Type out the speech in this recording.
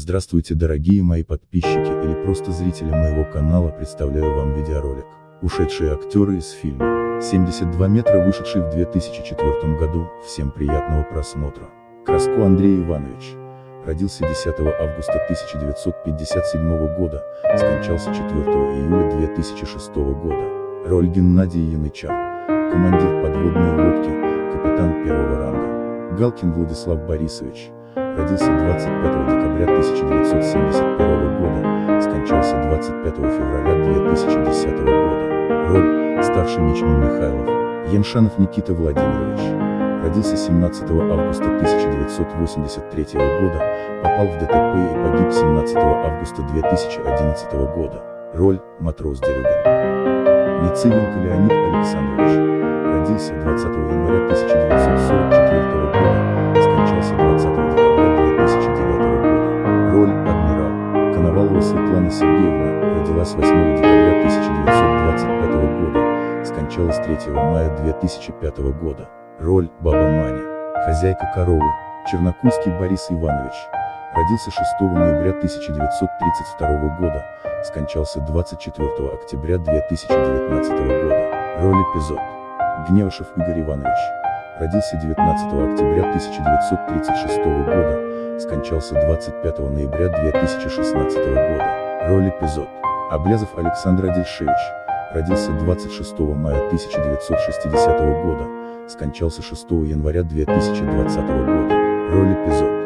Здравствуйте дорогие мои подписчики или просто зрители моего канала представляю вам видеоролик. Ушедшие актеры из фильма 72 метра вышедший в 2004 году, всем приятного просмотра. Краско Андрей Иванович. Родился 10 августа 1957 года, скончался 4 июля 2006 года. Роль Геннадий Янычар. Командир подводной лодки, капитан первого ранга. Галкин Владислав Борисович родился 25 декабря 1971 года, скончался 25 февраля 2010 года. Роль – старший мичман Михайлов, Яншанов Никита Владимирович. Родился 17 августа 1983 года, попал в ДТП и погиб 17 августа 2011 года. Роль – матрос Дерюгин. Мицивенко Леонид Александрович. Родился 20 января 1944 Коновалова Светлана Сергеевна, родилась 8 декабря 1925 года, скончалась 3 мая 2005 года. Роль – Баба Маня. Хозяйка коровы, Чернокульский Борис Иванович. Родился 6 ноября 1932 года, скончался 24 октября 2019 года. Роль эпизод. Гневышев Игорь Иванович. Родился 19 октября 1936 года, скончался 25 ноября 2016 года. Роль эпизод. Облязов Александр Адельшевич. Родился 26 мая 1960 года, скончался 6 января 2020 года. Роль эпизод.